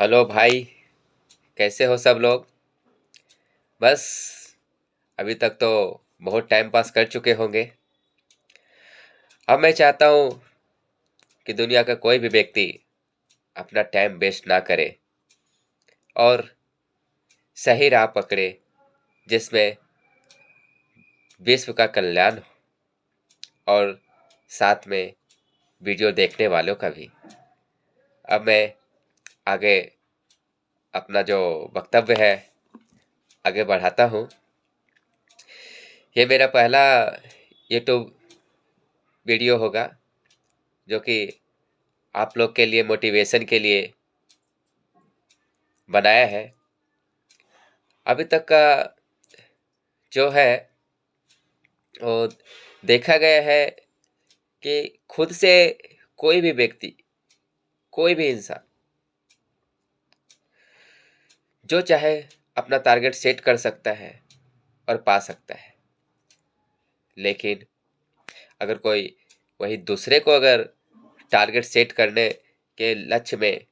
Hello भाई, कैसे हो सब लोग? बस, अभी तक तो बहुत टाइम पास कर चुके होंगे। अब मैं चाहता हूँ कि दुनिया का कोई भी व्यक्ति अपना टाइम वेस्ट ना करे और सही राह पकड़े जिसमें विश्व का कल्याण हो और साथ में वीडियो देखने वालों का भी। अब मैं आगे अपना जो वक्तव्य है, आगे बढ़ाता हूँ। ये मेरा पहला यूट्यूब वीडियो होगा, जो कि आप लोग के लिए मोटिवेशन के लिए बनाया है। अभी तक का जो है, वो देखा गया है कि खुद से कोई भी व्यक्ति, कोई भी इंसान जो चाहे अपना टारगेट सेट कर सकता है और पा सकता है। लेकिन अगर कोई, वही दूसरे को अगर टारगेट सेट करने के लक्ष्य में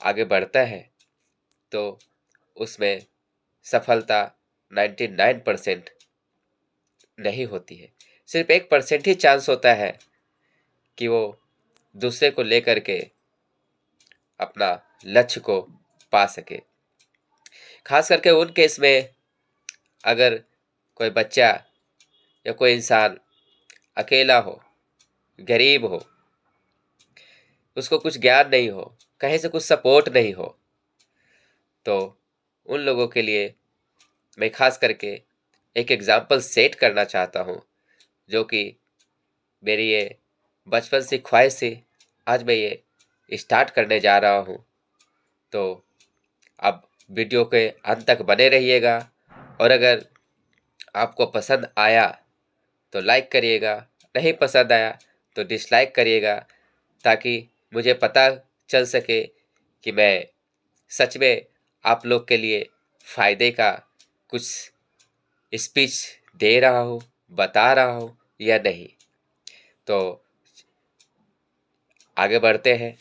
आगे बढ़ता है तो उसमें सफलता 99 परसेंट नहीं होती है। सिर्फ़ एक परसेंट ही चांस होता है कि वो दूसरे को लेकर के अपना लक्ष्य को पा सके। खास करके उन केस में अगर कोई बच्चा या कोई इंसान अकेला हो, गरीब हो, उसको कुछ ज्ञान नहीं हो, कहीं से कुछ सपोर्ट नहीं हो तो उन लोगों के लिए मैं खास करके एक एग्ज़ाम्पल सेट करना चाहता हूँ, जो कि मेरी ये बचपन से ख्वाहिश थी, आज मैं ये स्टार्ट करने जा रहा हूँ। तो अब वीडियो के अंत तक बने रहिएगा। और अगर आपको पसंद आया तो लाइक करिएगा। नहीं पसंद आया तो डिसलाइक करिएगा। ताकि मुझे पता चल सके कि मैं सच में आप लोग के लिए फ़ायदे का कुछ स्पीच दे रहा हूँ, बता रहा हूँ या नहीं। तो आगे बढ़ते हैं।